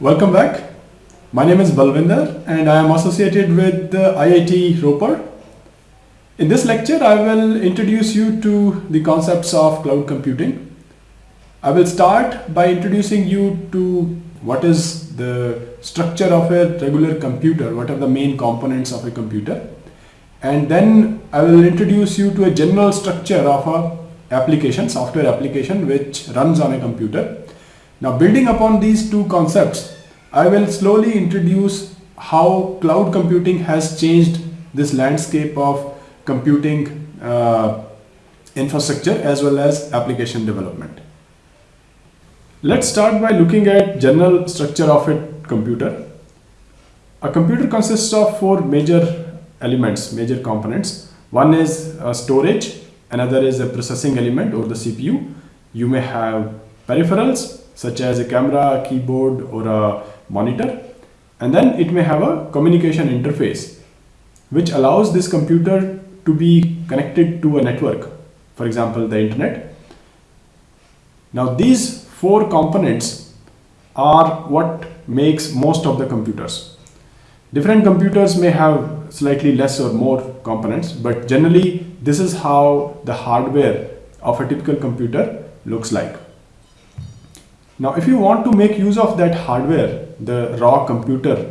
Welcome back. My name is Balvinder and I am associated with the IIT Ropar. In this lecture, I will introduce you to the concepts of cloud computing. I will start by introducing you to what is the structure of a regular computer, what are the main components of a computer. And then I will introduce you to a general structure of a application, software application which runs on a computer. Now building upon these two concepts, I will slowly introduce how cloud computing has changed this landscape of computing uh, infrastructure as well as application development. Let's start by looking at general structure of a computer. A computer consists of four major elements, major components. One is storage, another is a processing element or the CPU. You may have peripherals such as a camera, a keyboard or a monitor. And then it may have a communication interface which allows this computer to be connected to a network, for example, the internet. Now these four components are what makes most of the computers. Different computers may have slightly less or more components, but generally this is how the hardware of a typical computer looks like. Now, if you want to make use of that hardware, the raw computer,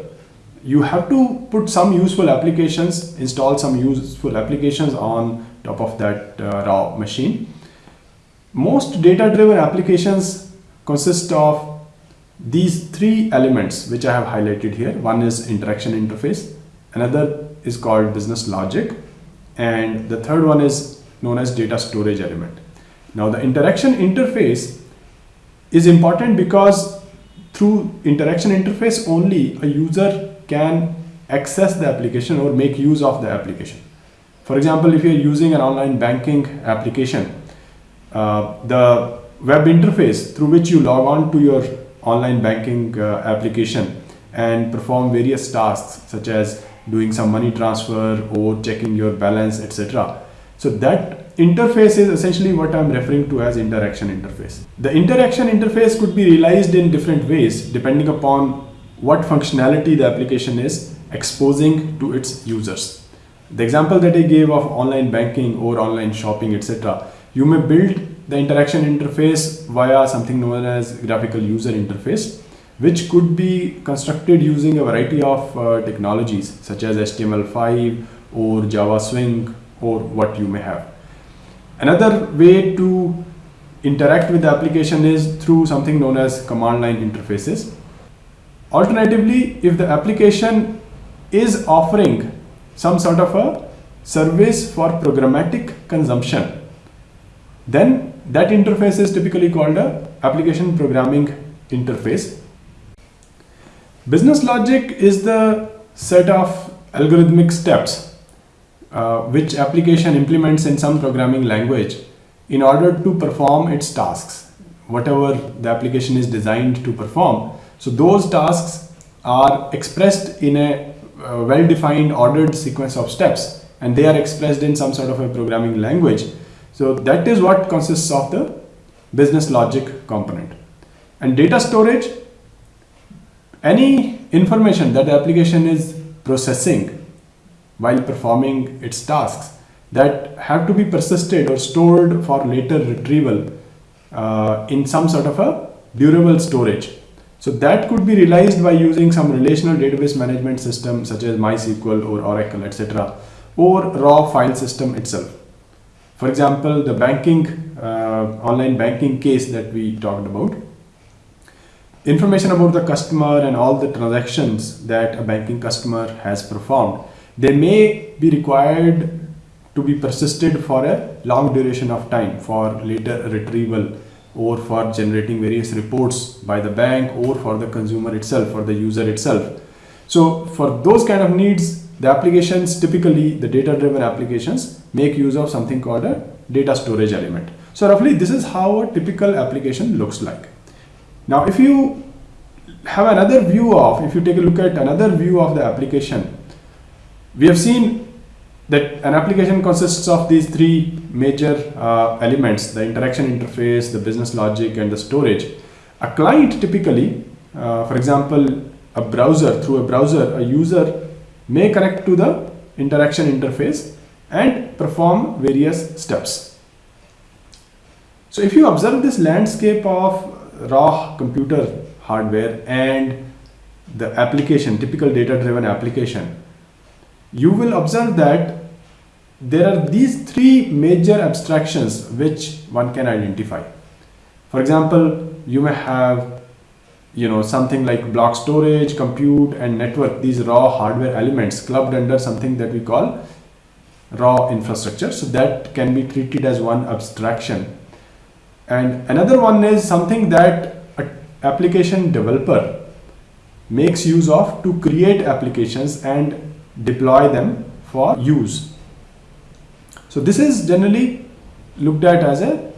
you have to put some useful applications, install some useful applications on top of that uh, raw machine. Most data-driven applications consist of these three elements which I have highlighted here. One is interaction interface, another is called business logic, and the third one is known as data storage element. Now the interaction interface is important because through interaction interface only a user can access the application or make use of the application. For example, if you're using an online banking application, uh, the web interface through which you log on to your online banking uh, application and perform various tasks such as doing some money transfer or checking your balance etc so that interface is essentially what I'm referring to as interaction interface. The interaction interface could be realized in different ways depending upon what functionality the application is exposing to its users. The example that I gave of online banking or online shopping etc. You may build the interaction interface via something known as graphical user interface which could be constructed using a variety of uh, technologies such as HTML5 or Java Swing or what you may have. Another way to interact with the application is through something known as command line interfaces. Alternatively, if the application is offering some sort of a service for programmatic consumption, then that interface is typically called a application programming interface. Business logic is the set of algorithmic steps uh, which application implements in some programming language in order to perform its tasks, whatever the application is designed to perform. So those tasks are expressed in a uh, well-defined ordered sequence of steps and they are expressed in some sort of a programming language so that is what consists of the business logic component. And data storage, any information that the application is processing while performing its tasks that have to be persisted or stored for later retrieval uh, in some sort of a durable storage. So that could be realized by using some relational database management system such as MySQL or Oracle, etc. or raw file system itself. For example, the banking, uh, online banking case that we talked about, information about the customer and all the transactions that a banking customer has performed, they may be required to be persisted for a long duration of time for later retrieval or for generating various reports by the bank or for the consumer itself or the user itself. So for those kind of needs, the applications typically the data driven applications make use of something called a data storage element. So roughly this is how a typical application looks like. Now if you have another view of, if you take a look at another view of the application, we have seen that an application consists of these three major uh, elements, the interaction interface, the business logic and the storage. A client typically uh, for example, a browser, through a browser, a user may connect to the interaction interface and perform various steps. So if you observe this landscape of raw computer hardware and the application, typical data driven application, you will observe that there are these three major abstractions which one can identify. For example, you may have you know something like block storage, compute and network, these raw hardware elements clubbed under something that we call raw infrastructure. So that can be treated as one abstraction. And another one is something that application developer makes use of to create applications and deploy them for use. So this is generally looked at as a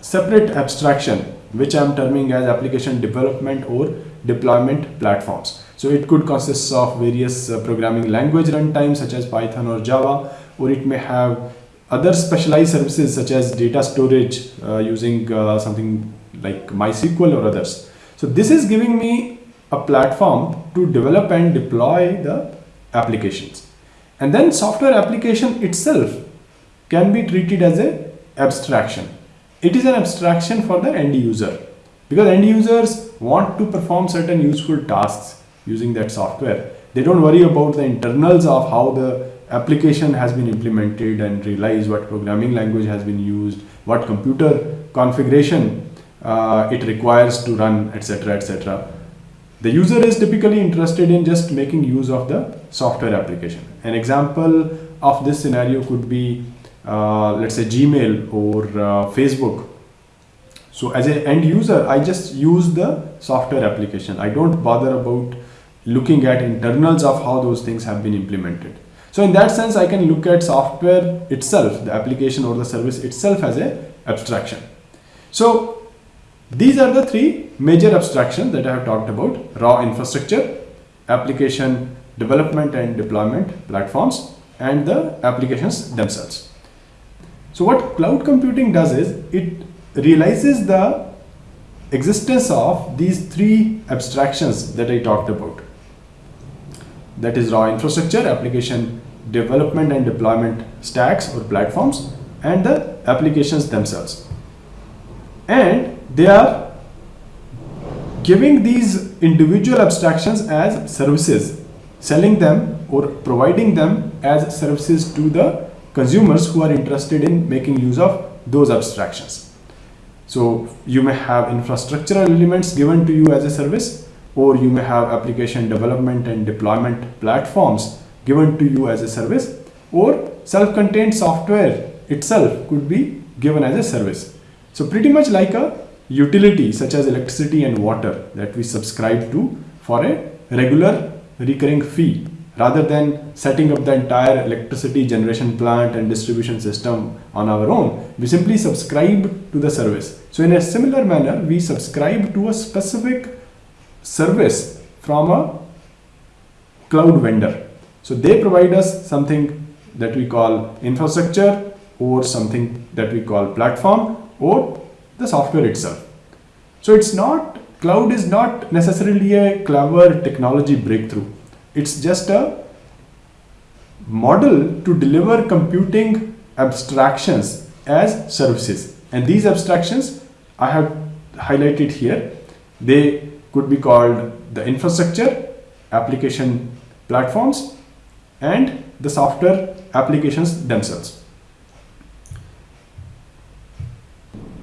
separate abstraction which I am terming as application development or deployment platforms. So it could consist of various uh, programming language runtimes such as Python or Java or it may have other specialized services such as data storage uh, using uh, something like MySQL or others. So this is giving me a platform to develop and deploy the applications. And then software application itself can be treated as a abstraction. It is an abstraction for the end user because end users want to perform certain useful tasks using that software. They don't worry about the internals of how the application has been implemented and realize what programming language has been used, what computer configuration uh, it requires to run, etc. etc. The user is typically interested in just making use of the software application. An example of this scenario could be uh, let's say Gmail or uh, Facebook. So as an end user, I just use the software application. I don't bother about looking at internals of how those things have been implemented. So in that sense, I can look at software itself, the application or the service itself as a abstraction. So these are the three major abstractions that I have talked about, raw infrastructure, application development and deployment platforms, and the applications themselves. So what cloud computing does is it realizes the existence of these three abstractions that I talked about. That is raw infrastructure, application development and deployment stacks or platforms and the applications themselves. And they are giving these individual abstractions as services, selling them or providing them as services to the consumers who are interested in making use of those abstractions. So you may have infrastructural elements given to you as a service or you may have application development and deployment platforms given to you as a service or self-contained software itself could be given as a service. So pretty much like a utility such as electricity and water that we subscribe to for a regular recurring fee rather than setting up the entire electricity generation plant and distribution system on our own. We simply subscribe to the service. So in a similar manner, we subscribe to a specific service from a cloud vendor. So they provide us something that we call infrastructure or something that we call platform or the software itself. So it's not, cloud is not necessarily a clever technology breakthrough it's just a model to deliver computing abstractions as services. And these abstractions I have highlighted here. They could be called the infrastructure, application platforms, and the software applications themselves.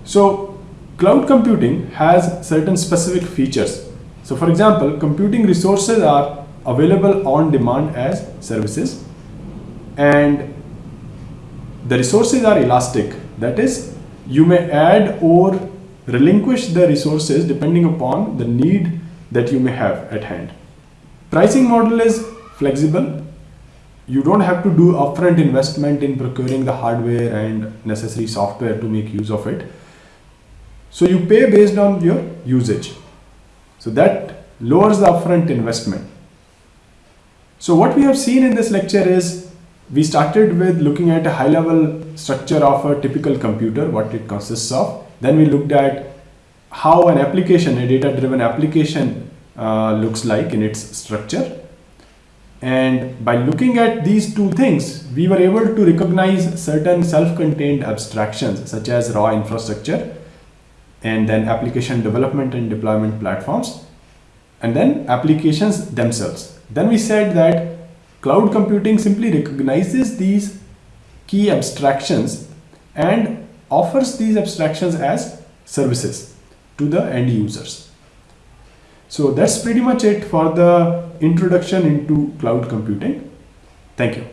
So cloud computing has certain specific features. So for example, computing resources are available on demand as services and the resources are elastic. That is you may add or relinquish the resources depending upon the need that you may have at hand. Pricing model is flexible. You don't have to do upfront investment in procuring the hardware and necessary software to make use of it so you pay based on your usage so that lowers the upfront investment so what we have seen in this lecture is we started with looking at a high level structure of a typical computer, what it consists of. Then we looked at how an application, a data driven application uh, looks like in its structure. And by looking at these two things, we were able to recognize certain self-contained abstractions such as raw infrastructure and then application development and deployment platforms and then applications themselves. Then we said that cloud computing simply recognizes these key abstractions and offers these abstractions as services to the end users. So that's pretty much it for the introduction into cloud computing. Thank you.